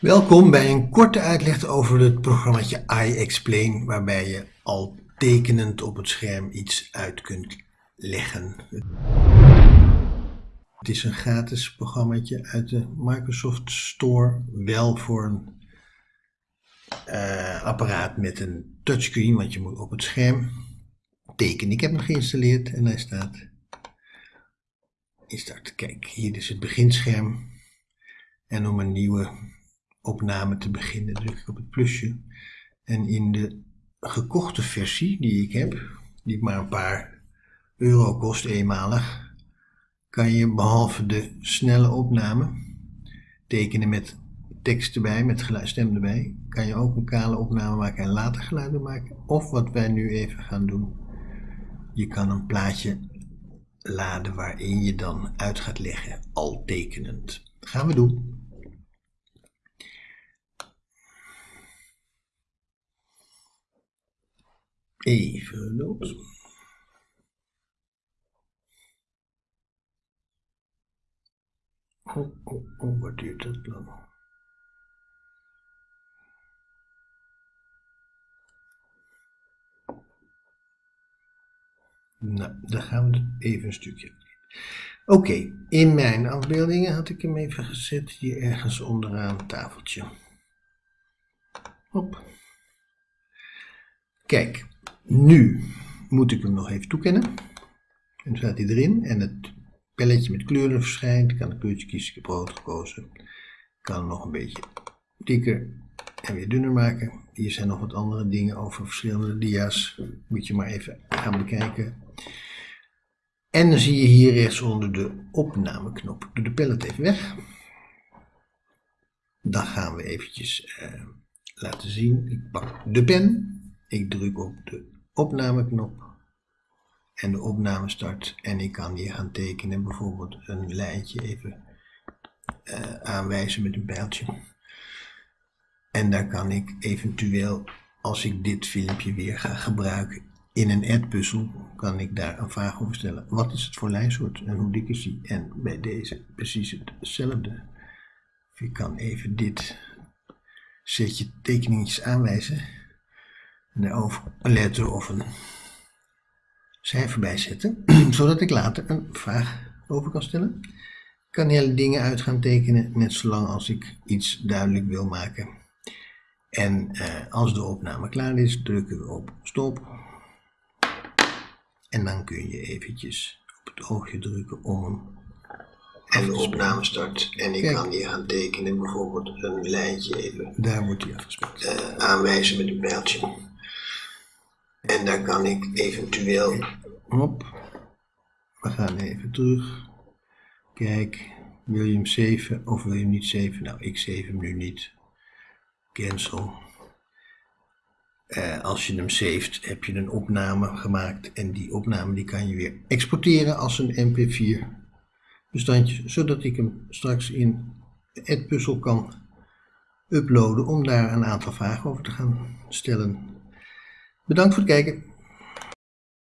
Welkom bij een korte uitleg over het programmaatje iExplain, waarbij je al tekenend op het scherm iets uit kunt leggen. Het is een gratis programmaatje uit de Microsoft Store, wel voor een uh, apparaat met een touchscreen, want je moet op het scherm tekenen. Ik heb hem geïnstalleerd en hij staat in start. Kijk, hier is het beginscherm. En om een nieuwe opname te beginnen druk ik op het plusje. En in de gekochte versie die ik heb, die maar een paar euro kost eenmalig, kan je behalve de snelle opname tekenen met tekst erbij, met geluid, stem erbij, kan je ook een kale opname maken en later geluiden maken. Of wat wij nu even gaan doen, je kan een plaatje laden waarin je dan uit gaat leggen, al tekenend. Gaan we doen. Even los. Oh, oh, oh, duurt dat lang? Nou, dan gaan we even een stukje. Oké, in mijn afbeeldingen had ik hem even gezet, hier ergens onderaan tafeltje. Hop. Kijk, nu moet ik hem nog even toekennen. En dan staat hij erin en het pelletje met kleuren verschijnt. Ik kan een kleurtje kiezen, ik heb rood gekozen. Ik kan hem nog een beetje dikker en weer dunner maken. Hier zijn nog wat andere dingen over verschillende dia's. Moet je maar even gaan bekijken. En dan zie je hier rechtsonder de opnameknop. Ik doe de pallet even weg. Dan gaan we eventjes eh, laten zien. Ik pak de pen. Ik druk op de opnameknop. En de opname start. En ik kan hier gaan tekenen. Bijvoorbeeld een lijntje even uh, aanwijzen met een pijltje. En daar kan ik eventueel, als ik dit filmpje weer ga gebruiken in een ad-puzzel, kan ik daar een vraag over stellen. Wat is het voor lijnsoort en hoe dik is die? En bij deze precies hetzelfde. Ik kan even dit setje tekeningetjes aanwijzen. Een letter of een cijfer bijzetten. Zodat ik later een vraag over kan stellen. Ik kan hele dingen uit gaan tekenen, net zolang als ik iets duidelijk wil maken. En eh, als de opname klaar is, drukken we op stop. En dan kun je eventjes op het oogje drukken om hem en de opname start. En ik kan hier gaan tekenen, bijvoorbeeld een lijntje even. Daar moet hij afgespeeld. Uh, aanwijzen met een pijltje. En daar kan ik eventueel. Hop. We gaan even terug. Kijk, wil je hem 7 of wil je hem niet 7? Nou, ik 7 hem nu niet cancel. Uh, als je hem saved, heb je een opname gemaakt en die opname die kan je weer exporteren als een mp4 bestandje, zodat ik hem straks in Edpuzzle kan uploaden om daar een aantal vragen over te gaan stellen. Bedankt voor het kijken.